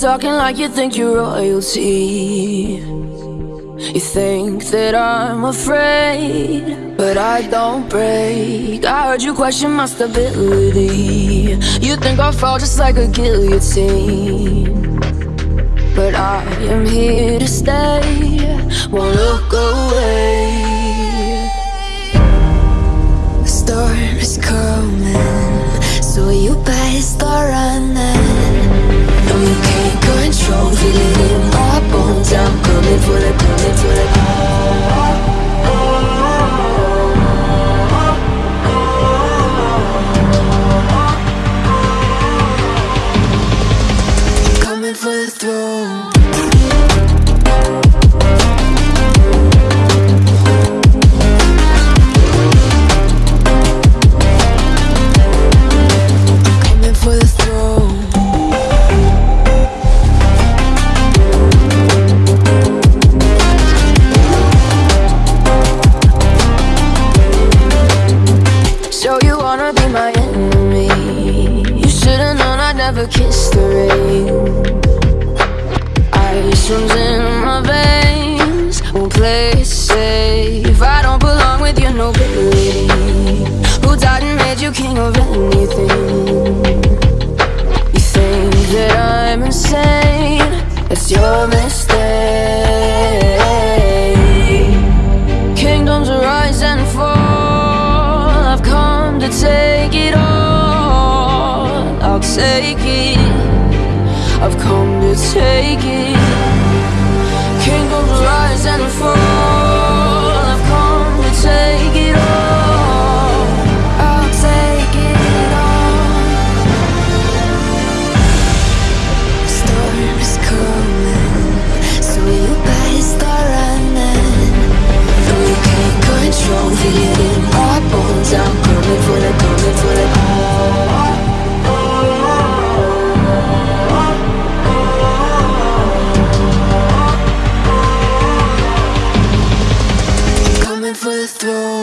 talking like you think you're royalty. You think that I'm afraid, but I don't break. I heard you question my stability. You think I'll fall just like a guillotine. But I am here to stay, won't look away. Never kiss the rain Ice in my veins Won't play it safe I don't belong with your nobility Who died and made you king of anything You think that I'm insane It's your mistake Kingdoms rise and fall. I've come to take it all. I'll take it. I've come take it. Throw.